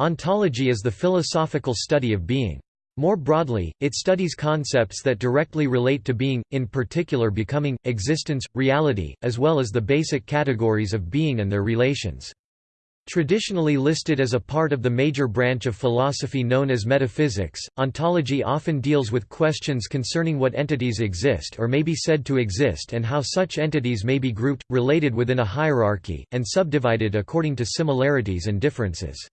Ontology is the philosophical study of being. More broadly, it studies concepts that directly relate to being, in particular becoming, existence, reality, as well as the basic categories of being and their relations. Traditionally listed as a part of the major branch of philosophy known as metaphysics, ontology often deals with questions concerning what entities exist or may be said to exist and how such entities may be grouped, related within a hierarchy, and subdivided according to similarities and differences.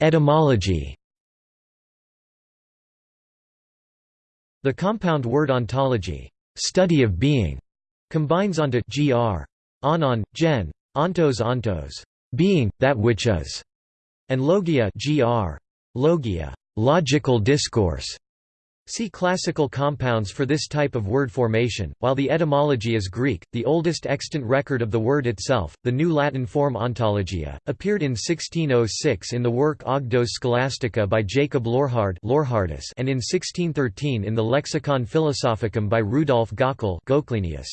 Etymology. The compound word ontology, study of being, combines onto gr, onon, gen, ontos ontos, being, that which is, and logia gr, logia, logical discourse, See classical compounds for this type of word formation. While the etymology is Greek, the oldest extant record of the word itself, the New Latin form ontologia, appeared in 1606 in the work Ogdoas Scholastica by Jacob Lorhard and in 1613 in the Lexicon Philosophicum by Rudolf Gockel Goclenius.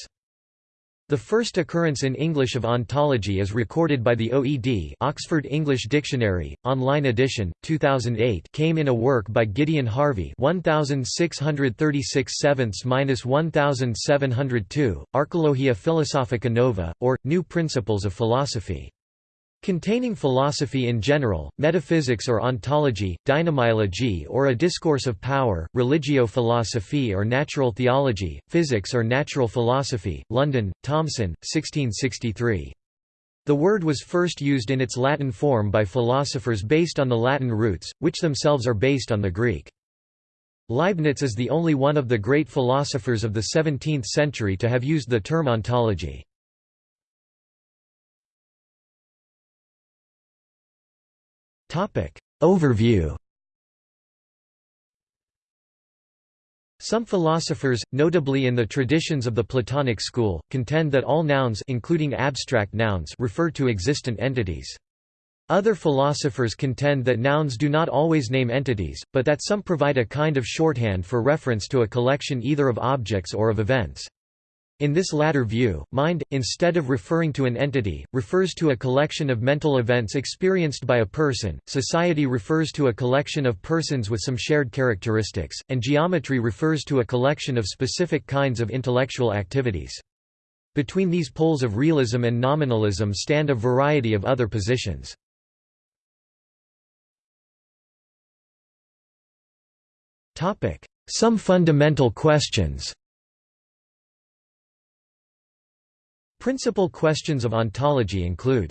The first occurrence in English of ontology is recorded by the OED Oxford English Dictionary, online edition, 2008 came in a work by Gideon Harvey 1636 1702, Archelogia Philosophica Nova, or, New Principles of Philosophy. Containing philosophy in general, metaphysics or ontology, dynamiology or a discourse of power, religio philosophy or natural theology, physics or natural philosophy, London, Thomson, 1663. The word was first used in its Latin form by philosophers based on the Latin roots, which themselves are based on the Greek. Leibniz is the only one of the great philosophers of the 17th century to have used the term ontology. Overview Some philosophers, notably in the traditions of the Platonic school, contend that all nouns including abstract nouns refer to existent entities. Other philosophers contend that nouns do not always name entities, but that some provide a kind of shorthand for reference to a collection either of objects or of events. In this latter view, mind, instead of referring to an entity, refers to a collection of mental events experienced by a person, society refers to a collection of persons with some shared characteristics, and geometry refers to a collection of specific kinds of intellectual activities. Between these poles of realism and nominalism stand a variety of other positions. Some fundamental questions Principal questions of ontology include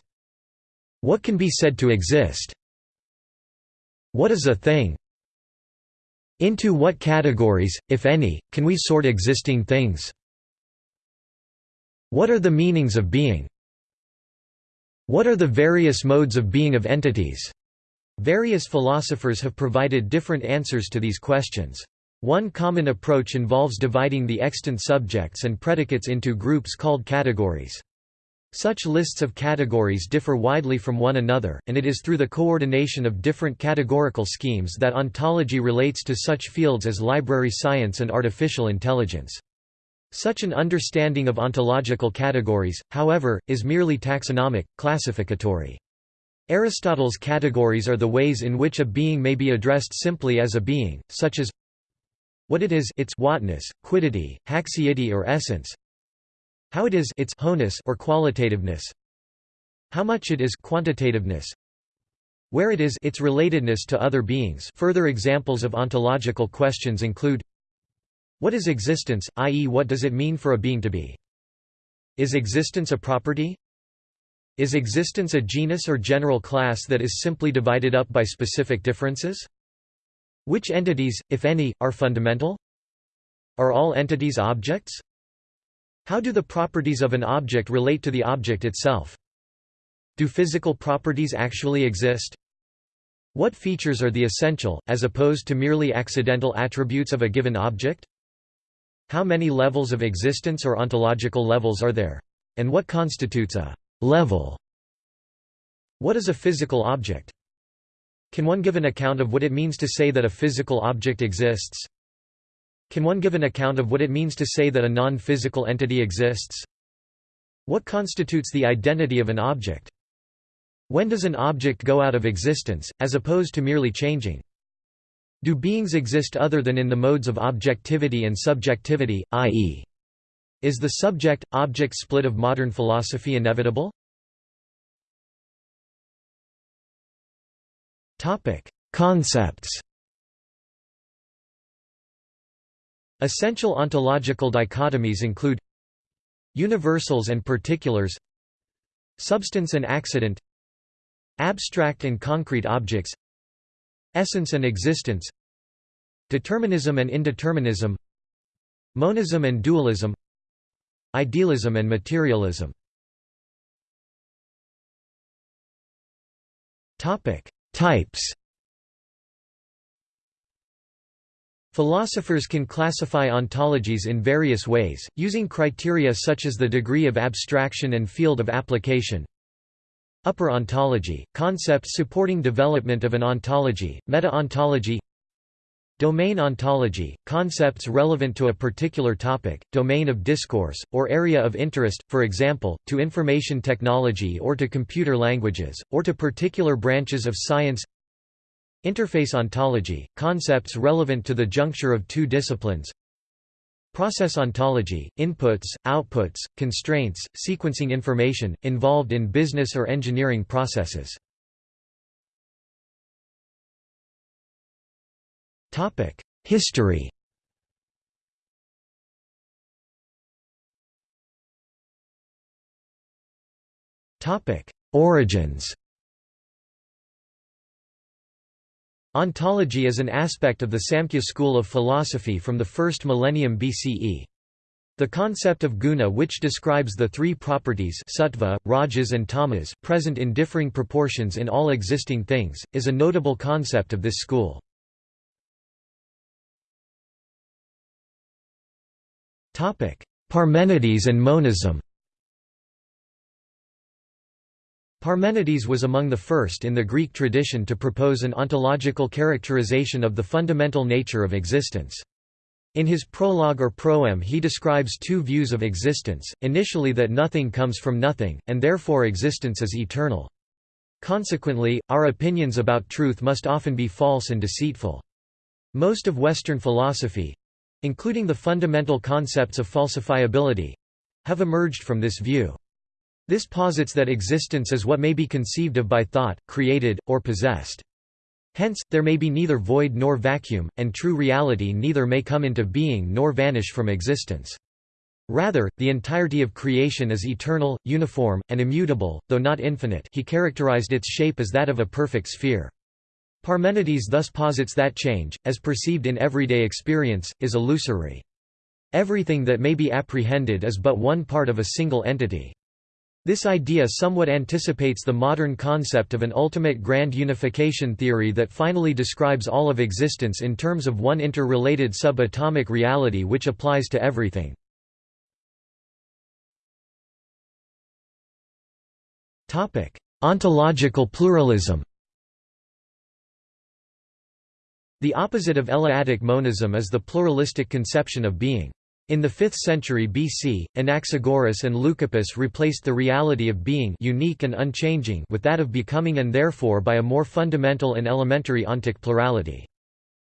What can be said to exist? What is a thing? Into what categories, if any, can we sort existing things? What are the meanings of being? What are the various modes of being of entities? Various philosophers have provided different answers to these questions. One common approach involves dividing the extant subjects and predicates into groups called categories. Such lists of categories differ widely from one another, and it is through the coordination of different categorical schemes that ontology relates to such fields as library science and artificial intelligence. Such an understanding of ontological categories, however, is merely taxonomic, classificatory. Aristotle's categories are the ways in which a being may be addressed simply as a being, such as what it is its whatness, quiddity, haecceity or essence. How it is its howness or qualitativeness. How much it is quantitativeness. Where it is its relatedness to other beings. Further examples of ontological questions include What is existence, i.e. what does it mean for a being to be? Is existence a property? Is existence a genus or general class that is simply divided up by specific differences? Which entities, if any, are fundamental? Are all entities objects? How do the properties of an object relate to the object itself? Do physical properties actually exist? What features are the essential, as opposed to merely accidental attributes of a given object? How many levels of existence or ontological levels are there? And what constitutes a level? What is a physical object? Can one give an account of what it means to say that a physical object exists? Can one give an account of what it means to say that a non-physical entity exists? What constitutes the identity of an object? When does an object go out of existence, as opposed to merely changing? Do beings exist other than in the modes of objectivity and subjectivity, i.e. is the subject-object split of modern philosophy inevitable? Concepts Essential ontological dichotomies include Universals and particulars Substance and accident Abstract and concrete objects Essence and existence Determinism and indeterminism Monism and dualism Idealism and materialism Types Philosophers can classify ontologies in various ways, using criteria such as the degree of abstraction and field of application. Upper ontology, concepts supporting development of an ontology, meta-ontology Domain ontology, concepts relevant to a particular topic, domain of discourse, or area of interest, for example, to information technology or to computer languages, or to particular branches of science Interface ontology, concepts relevant to the juncture of two disciplines Process ontology, inputs, outputs, constraints, sequencing information, involved in business or engineering processes. History Origins Ontology is an aspect of the Samkhya school of philosophy from the first millennium BCE. The concept of guna which describes the three properties sattva, rajas and tamas present in differing proportions in all existing things, is a notable concept of this school. Parmenides and monism Parmenides was among the first in the Greek tradition to propose an ontological characterization of the fundamental nature of existence. In his prologue or proem he describes two views of existence, initially that nothing comes from nothing, and therefore existence is eternal. Consequently, our opinions about truth must often be false and deceitful. Most of Western philosophy—including the fundamental concepts of falsifiability—have emerged from this view. This posits that existence is what may be conceived of by thought, created, or possessed. Hence, there may be neither void nor vacuum, and true reality neither may come into being nor vanish from existence. Rather, the entirety of creation is eternal, uniform, and immutable, though not infinite he characterized its shape as that of a perfect sphere. Parmenides thus posits that change, as perceived in everyday experience, is illusory. Everything that may be apprehended is but one part of a single entity. This idea somewhat anticipates the modern concept of an ultimate grand unification theory that finally describes all of existence in terms of one interrelated subatomic reality which applies to everything. Ontological pluralism The opposite of Eleatic monism is the pluralistic conception of being. In the 5th century BC, Anaxagoras and Leucippus replaced the reality of being unique and unchanging with that of becoming and therefore by a more fundamental and elementary ontic plurality.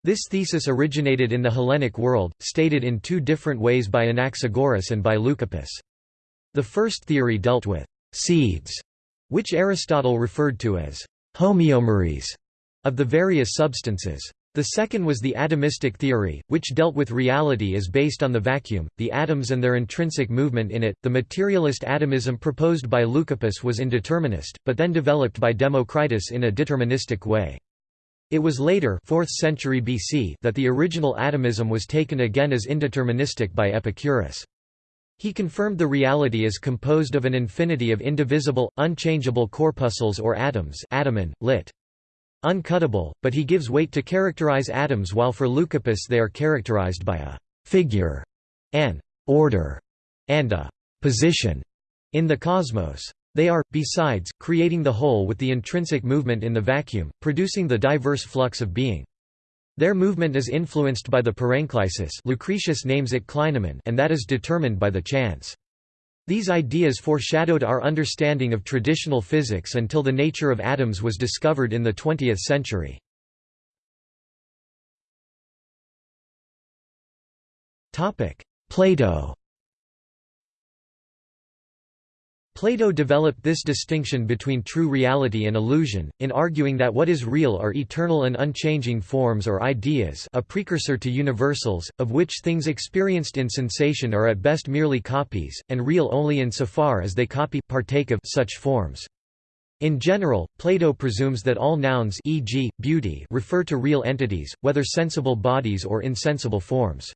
This thesis originated in the Hellenic world, stated in two different ways by Anaxagoras and by Leucippus. The first theory dealt with «seeds», which Aristotle referred to as «homeomeres» of the various substances. The second was the atomistic theory, which dealt with reality as based on the vacuum, the atoms and their intrinsic movement in it. The materialist atomism proposed by Leucippus was indeterminist, but then developed by Democritus in a deterministic way. It was later 4th century BC that the original atomism was taken again as indeterministic by Epicurus. He confirmed the reality is composed of an infinity of indivisible, unchangeable corpuscles or atoms atomin, lit uncuttable, but he gives weight to characterize atoms while for Leucippus they are characterized by a «figure», an «order», and a «position» in the cosmos. They are, besides, creating the whole with the intrinsic movement in the vacuum, producing the diverse flux of being. Their movement is influenced by the parenklysis Lucretius names it clinamen and that is determined by the chance. These ideas foreshadowed our understanding of traditional physics until the nature of atoms was discovered in the 20th century. Plato Plato developed this distinction between true reality and illusion, in arguing that what is real are eternal and unchanging forms or ideas a precursor to universals, of which things experienced in sensation are at best merely copies, and real only insofar as they copy partake of such forms. In general, Plato presumes that all nouns e.g., beauty refer to real entities, whether sensible bodies or insensible forms.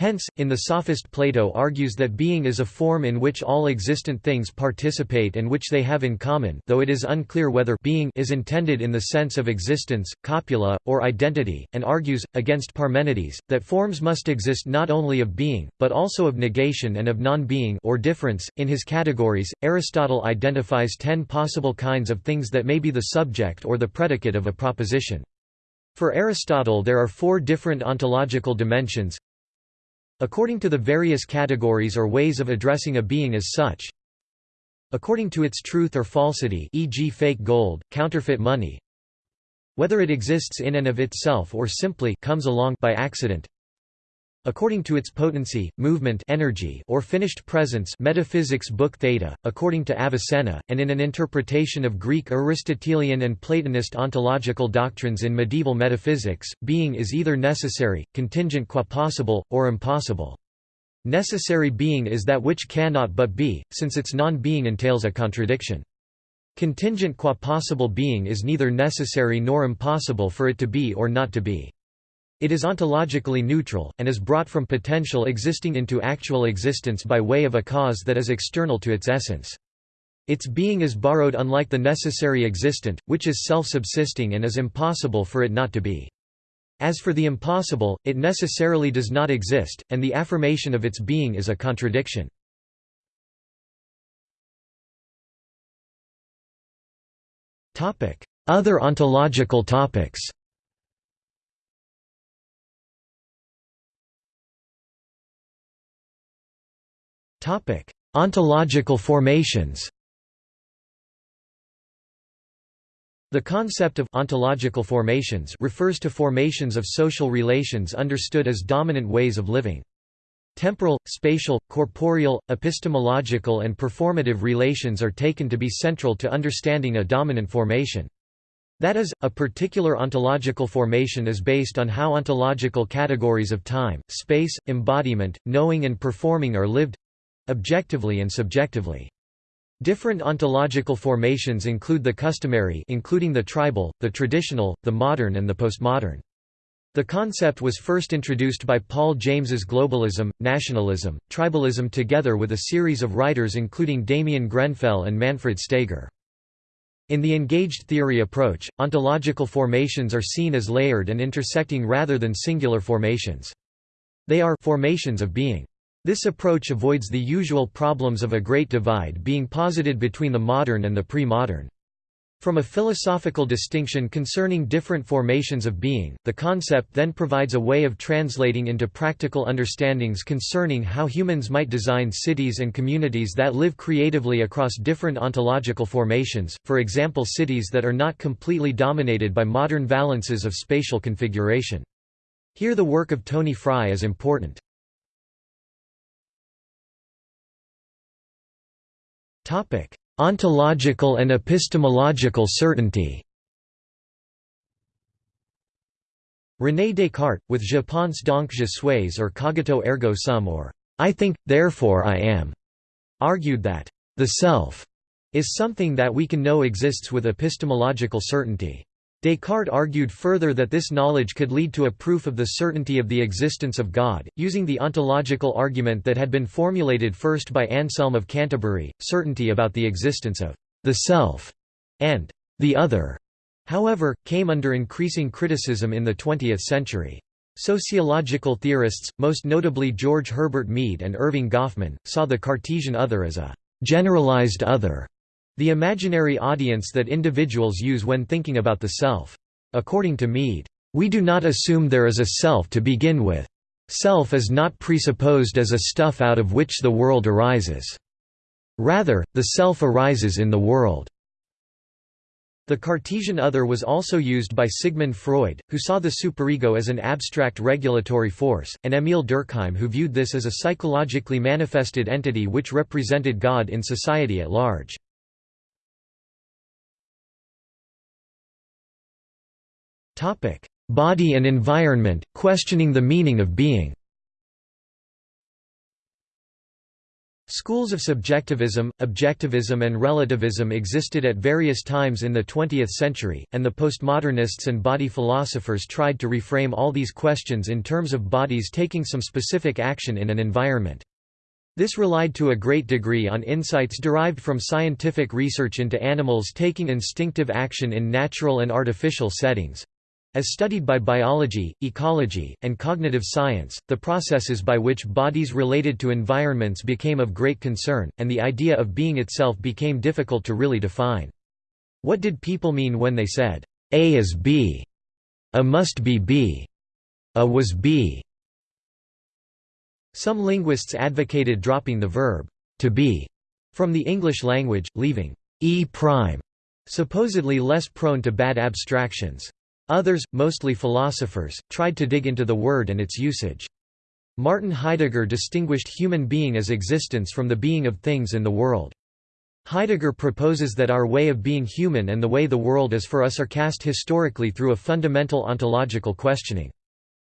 Hence, in the Sophist Plato argues that being is a form in which all existent things participate and which they have in common though it is unclear whether being is intended in the sense of existence, copula, or identity, and argues, against Parmenides, that forms must exist not only of being, but also of negation and of non-being or difference. In his categories, Aristotle identifies ten possible kinds of things that may be the subject or the predicate of a proposition. For Aristotle there are four different ontological dimensions According to the various categories or ways of addressing a being as such. According to its truth or falsity e.g. fake gold, counterfeit money. Whether it exists in and of itself or simply comes along by accident according to its potency, movement energy or finished presence Metaphysics Book Theta, according to Avicenna, and in an interpretation of Greek Aristotelian and Platonist ontological doctrines in medieval metaphysics, being is either necessary, contingent qua possible, or impossible. Necessary being is that which cannot but be, since its non-being entails a contradiction. Contingent qua possible being is neither necessary nor impossible for it to be or not to be. It is ontologically neutral, and is brought from potential existing into actual existence by way of a cause that is external to its essence. Its being is borrowed unlike the necessary existent, which is self-subsisting and is impossible for it not to be. As for the impossible, it necessarily does not exist, and the affirmation of its being is a contradiction. Other ontological topics Topic: Ontological formations. The concept of ontological formations refers to formations of social relations understood as dominant ways of living. Temporal, spatial, corporeal, epistemological and performative relations are taken to be central to understanding a dominant formation. That is, a particular ontological formation is based on how ontological categories of time, space, embodiment, knowing and performing are lived objectively and subjectively. Different ontological formations include the customary including the tribal, the traditional, the modern and the postmodern. The concept was first introduced by Paul James's globalism, nationalism, tribalism together with a series of writers including Damien Grenfell and Manfred Steger. In the engaged theory approach, ontological formations are seen as layered and intersecting rather than singular formations. They are formations of being. This approach avoids the usual problems of a great divide being posited between the modern and the pre-modern. From a philosophical distinction concerning different formations of being, the concept then provides a way of translating into practical understandings concerning how humans might design cities and communities that live creatively across different ontological formations, for example cities that are not completely dominated by modern valences of spatial configuration. Here the work of Tony Fry is important. Ontological and epistemological certainty René Descartes, with Je pense donc je suis or cogito ergo sum or I think, therefore I am, argued that the self is something that we can know exists with epistemological certainty. Descartes argued further that this knowledge could lead to a proof of the certainty of the existence of God, using the ontological argument that had been formulated first by Anselm of Canterbury, certainty about the existence of the self and the other, however, came under increasing criticism in the 20th century. Sociological theorists, most notably George Herbert Mead and Erving Goffman, saw the Cartesian other as a generalized other the imaginary audience that individuals use when thinking about the self. According to Mead, "...we do not assume there is a self to begin with. Self is not presupposed as a stuff out of which the world arises." Rather, the self arises in the world. The Cartesian other was also used by Sigmund Freud, who saw the superego as an abstract regulatory force, and Émile Durkheim who viewed this as a psychologically manifested entity which represented God in society at large. Body and environment, questioning the meaning of being. Schools of subjectivism, objectivism and relativism existed at various times in the 20th century, and the postmodernists and body philosophers tried to reframe all these questions in terms of bodies taking some specific action in an environment. This relied to a great degree on insights derived from scientific research into animals taking instinctive action in natural and artificial settings, as studied by biology, ecology, and cognitive science, the processes by which bodies related to environments became of great concern, and the idea of being itself became difficult to really define. What did people mean when they said, A is B, A must be B, A was B? Some linguists advocated dropping the verb, to be, from the English language, leaving e prime, supposedly less prone to bad abstractions. Others, mostly philosophers, tried to dig into the word and its usage. Martin Heidegger distinguished human being as existence from the being of things in the world. Heidegger proposes that our way of being human and the way the world is for us are cast historically through a fundamental ontological questioning.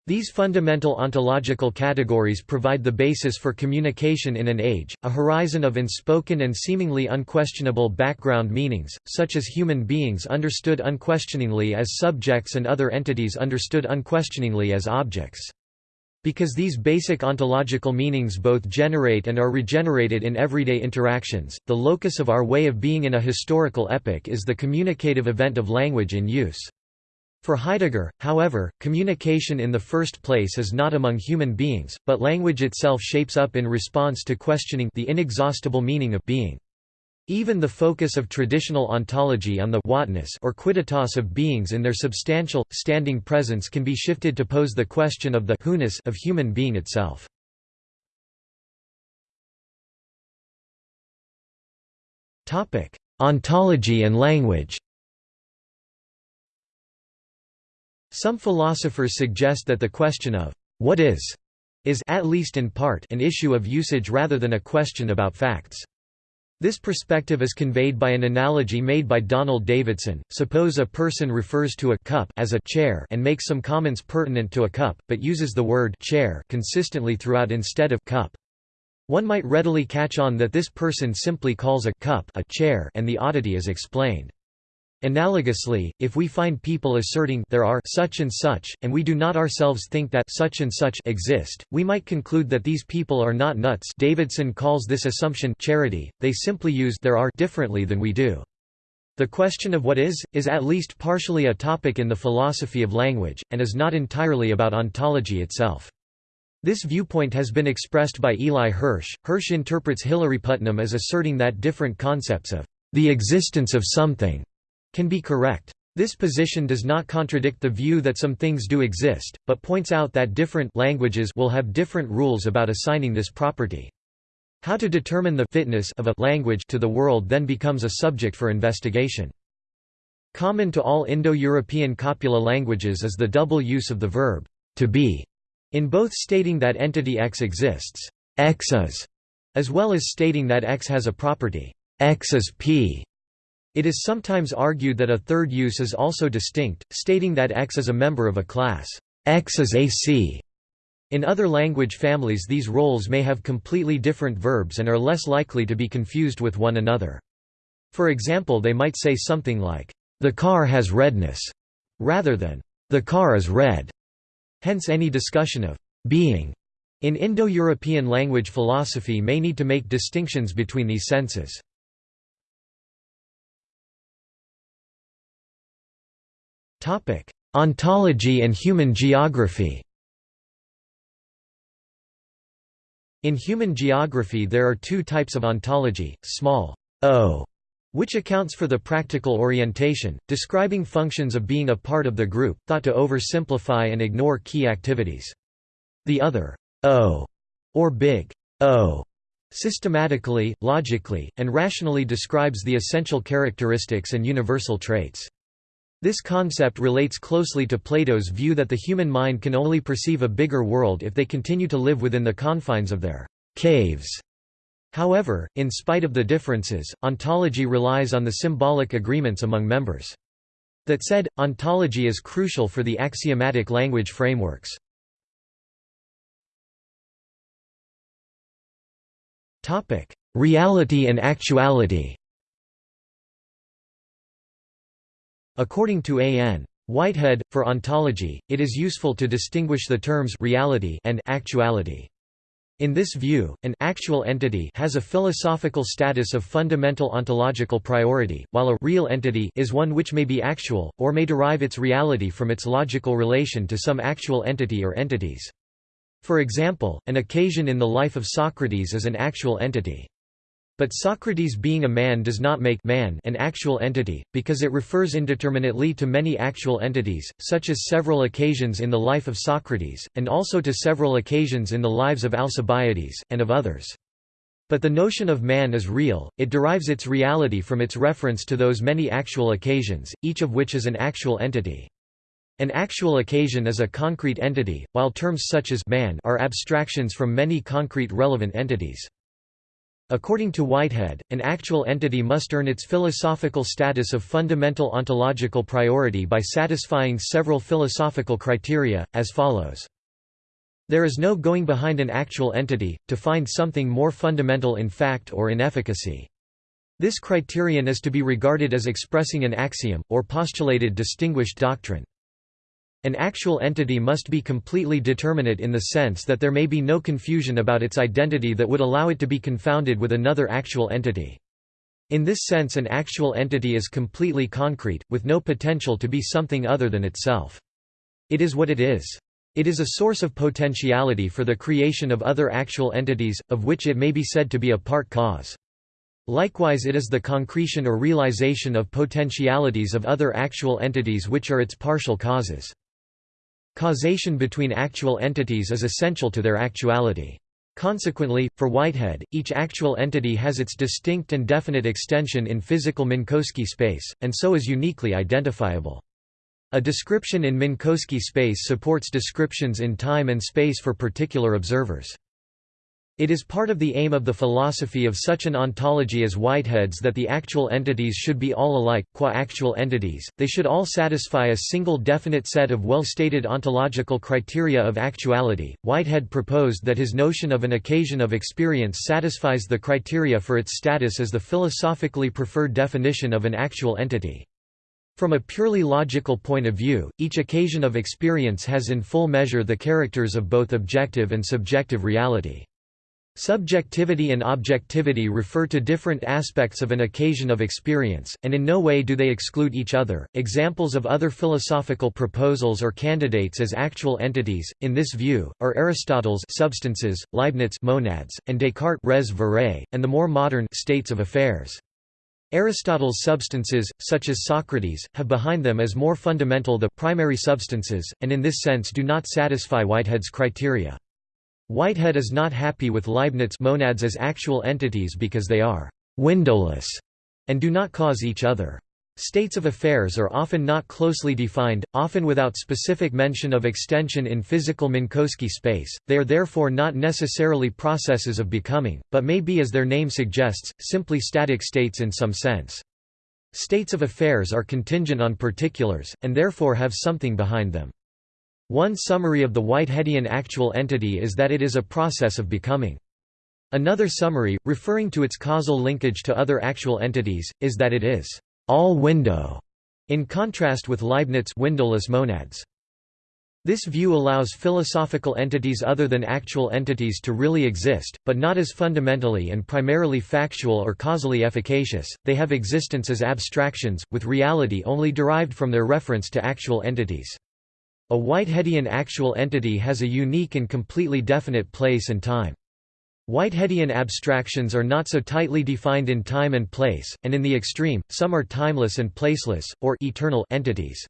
These fundamental ontological categories provide the basis for communication in an age, a horizon of unspoken and seemingly unquestionable background meanings, such as human beings understood unquestioningly as subjects and other entities understood unquestioningly as objects. Because these basic ontological meanings both generate and are regenerated in everyday interactions, the locus of our way of being in a historical epoch is the communicative event of language in use. For Heidegger, however, communication in the first place is not among human beings, but language itself shapes up in response to questioning the inexhaustible meaning of being. Even the focus of traditional ontology on the whatness or quidditas of beings in their substantial, standing presence can be shifted to pose the question of the who-ness of human being itself. Ontology and language Some philosophers suggest that the question of what is is at least in part an issue of usage rather than a question about facts. This perspective is conveyed by an analogy made by Donald Davidson. Suppose a person refers to a cup as a chair and makes some comments pertinent to a cup, but uses the word chair consistently throughout instead of cup. One might readily catch on that this person simply calls a cup a chair and the oddity is explained. Analogously, if we find people asserting there are such and such, and we do not ourselves think that such and such exist, we might conclude that these people are not nuts Davidson calls this assumption charity, they simply use there are differently than we do. The question of what is, is at least partially a topic in the philosophy of language, and is not entirely about ontology itself. This viewpoint has been expressed by Eli Hirsch. Hirsch interprets Hilary Putnam as asserting that different concepts of the existence of something can be correct. This position does not contradict the view that some things do exist, but points out that different languages will have different rules about assigning this property. How to determine the fitness of a language to the world then becomes a subject for investigation. Common to all Indo-European copula languages is the double use of the verb to be, in both stating that entity X exists, X is, as well as stating that X has a property, X is P. It is sometimes argued that a third use is also distinct, stating that X is a member of a class. X is AC. In other language families these roles may have completely different verbs and are less likely to be confused with one another. For example they might say something like, "...the car has redness", rather than, "...the car is red". Hence any discussion of «being» in Indo-European language philosophy may need to make distinctions between these senses. Ontology and human geography In human geography there are two types of ontology, small o, which accounts for the practical orientation, describing functions of being a part of the group, thought to oversimplify and ignore key activities. The other o, or big O, systematically, logically, and rationally describes the essential characteristics and universal traits. This concept relates closely to Plato's view that the human mind can only perceive a bigger world if they continue to live within the confines of their caves. However, in spite of the differences, ontology relies on the symbolic agreements among members. That said, ontology is crucial for the axiomatic language frameworks. Reality and actuality According to A.N. Whitehead, for ontology, it is useful to distinguish the terms reality and actuality. In this view, an actual entity has a philosophical status of fundamental ontological priority, while a real entity is one which may be actual, or may derive its reality from its logical relation to some actual entity or entities. For example, an occasion in the life of Socrates is an actual entity. But Socrates being a man does not make man an actual entity, because it refers indeterminately to many actual entities, such as several occasions in the life of Socrates, and also to several occasions in the lives of Alcibiades, and of others. But the notion of man is real, it derives its reality from its reference to those many actual occasions, each of which is an actual entity. An actual occasion is a concrete entity, while terms such as man are abstractions from many concrete relevant entities. According to Whitehead, an actual entity must earn its philosophical status of fundamental ontological priority by satisfying several philosophical criteria, as follows. There is no going behind an actual entity, to find something more fundamental in fact or in efficacy. This criterion is to be regarded as expressing an axiom, or postulated distinguished doctrine. An actual entity must be completely determinate in the sense that there may be no confusion about its identity that would allow it to be confounded with another actual entity. In this sense an actual entity is completely concrete, with no potential to be something other than itself. It is what it is. It is a source of potentiality for the creation of other actual entities, of which it may be said to be a part cause. Likewise it is the concretion or realization of potentialities of other actual entities which are its partial causes. Causation between actual entities is essential to their actuality. Consequently, for Whitehead, each actual entity has its distinct and definite extension in physical Minkowski space, and so is uniquely identifiable. A description in Minkowski space supports descriptions in time and space for particular observers. It is part of the aim of the philosophy of such an ontology as Whitehead's that the actual entities should be all alike, qua actual entities, they should all satisfy a single definite set of well-stated ontological criteria of actuality. Whitehead proposed that his notion of an occasion of experience satisfies the criteria for its status as the philosophically preferred definition of an actual entity. From a purely logical point of view, each occasion of experience has in full measure the characters of both objective and subjective reality. Subjectivity and objectivity refer to different aspects of an occasion of experience, and in no way do they exclude each other. Examples of other philosophical proposals or candidates as actual entities, in this view, are Aristotle's substances, Leibniz monads, and Descartes res verae, and the more modern states of affairs. Aristotle's substances, such as Socrates, have behind them as more fundamental the primary substances, and in this sense do not satisfy Whitehead's criteria. Whitehead is not happy with Leibniz monads as actual entities because they are «windowless» and do not cause each other. States of affairs are often not closely defined, often without specific mention of extension in physical Minkowski space, they are therefore not necessarily processes of becoming, but may be as their name suggests, simply static states in some sense. States of affairs are contingent on particulars, and therefore have something behind them. One summary of the Whiteheadian actual entity is that it is a process of becoming. Another summary, referring to its causal linkage to other actual entities, is that it is all window, in contrast with Leibniz windowless monads. This view allows philosophical entities other than actual entities to really exist, but not as fundamentally and primarily factual or causally efficacious, they have existence as abstractions, with reality only derived from their reference to actual entities. A Whiteheadian actual entity has a unique and completely definite place and time. Whiteheadian abstractions are not so tightly defined in time and place, and in the extreme, some are timeless and placeless, or eternal entities.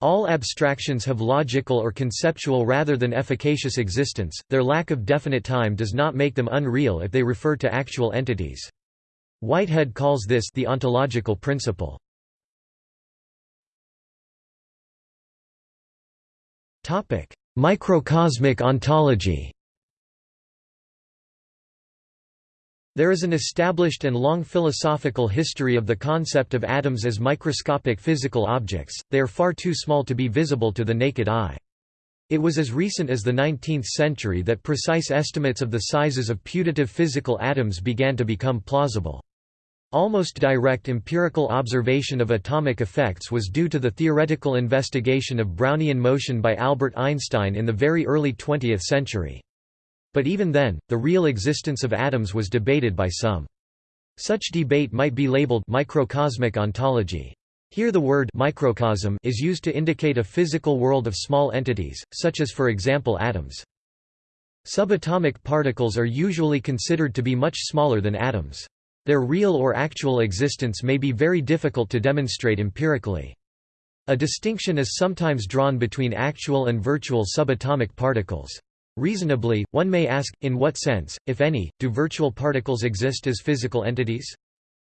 All abstractions have logical or conceptual rather than efficacious existence, their lack of definite time does not make them unreal if they refer to actual entities. Whitehead calls this the ontological principle. Microcosmic ontology There is an established and long philosophical history of the concept of atoms as microscopic physical objects, they are far too small to be visible to the naked eye. It was as recent as the 19th century that precise estimates of the sizes of putative physical atoms began to become plausible. Almost direct empirical observation of atomic effects was due to the theoretical investigation of Brownian motion by Albert Einstein in the very early 20th century. But even then, the real existence of atoms was debated by some. Such debate might be labeled microcosmic ontology. Here the word microcosm is used to indicate a physical world of small entities, such as for example atoms. Subatomic particles are usually considered to be much smaller than atoms. Their real or actual existence may be very difficult to demonstrate empirically. A distinction is sometimes drawn between actual and virtual subatomic particles. Reasonably, one may ask, in what sense, if any, do virtual particles exist as physical entities?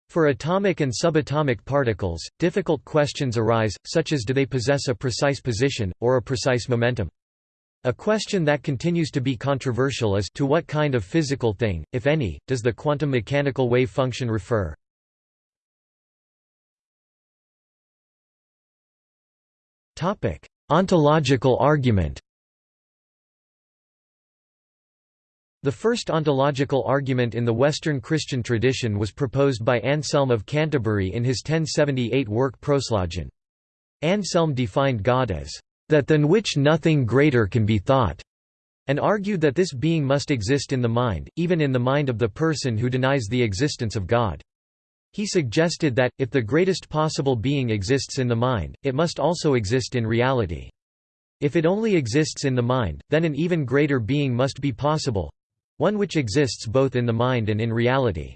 For atomic and subatomic particles, difficult questions arise, such as do they possess a precise position, or a precise momentum? A question that continues to be controversial is to what kind of physical thing, if any, does the quantum mechanical wave function refer? Topic: Ontological argument The first ontological argument in the Western Christian tradition was proposed by Anselm of Canterbury in his 1078 work Proslogion. Anselm defined God as, "...that than which nothing greater can be thought." and argued that this being must exist in the mind, even in the mind of the person who denies the existence of God. He suggested that, if the greatest possible being exists in the mind, it must also exist in reality. If it only exists in the mind, then an even greater being must be possible, one which exists both in the mind and in reality.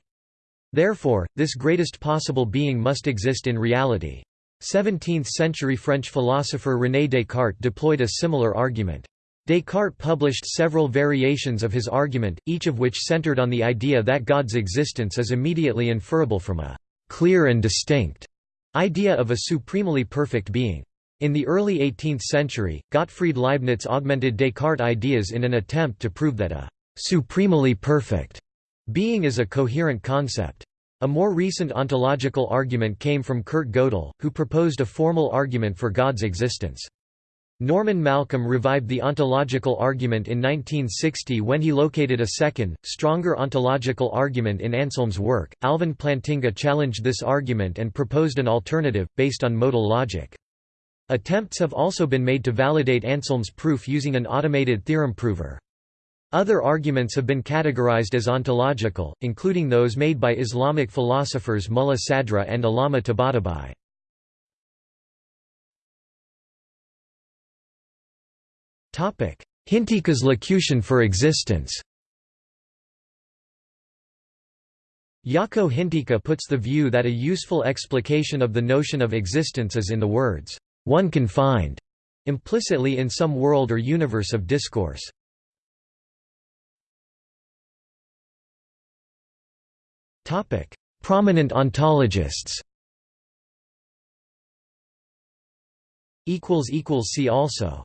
Therefore, this greatest possible being must exist in reality. 17th-century French philosopher René Descartes deployed a similar argument. Descartes published several variations of his argument, each of which centered on the idea that God's existence is immediately inferable from a «clear and distinct» idea of a supremely perfect being. In the early 18th century, Gottfried Leibniz augmented Descartes' ideas in an attempt to prove that a supremely perfect being is a coherent concept. A more recent ontological argument came from Kurt Gödel, who proposed a formal argument for God's existence. Norman Malcolm revived the ontological argument in 1960 when he located a second, stronger ontological argument in Anselm's work. Alvin Plantinga challenged this argument and proposed an alternative, based on modal logic. Attempts have also been made to validate Anselm's proof using an automated theorem prover. Other arguments have been categorized as ontological, including those made by Islamic philosophers Mulla Sadra and Allama Tabatabai. Hintikka's locution for existence Jaakko Hintikka puts the view that a useful explication of the notion of existence is in the words, "...one can find," implicitly in some world or universe of discourse. Topic: Prominent ontologists. Equals equals see also.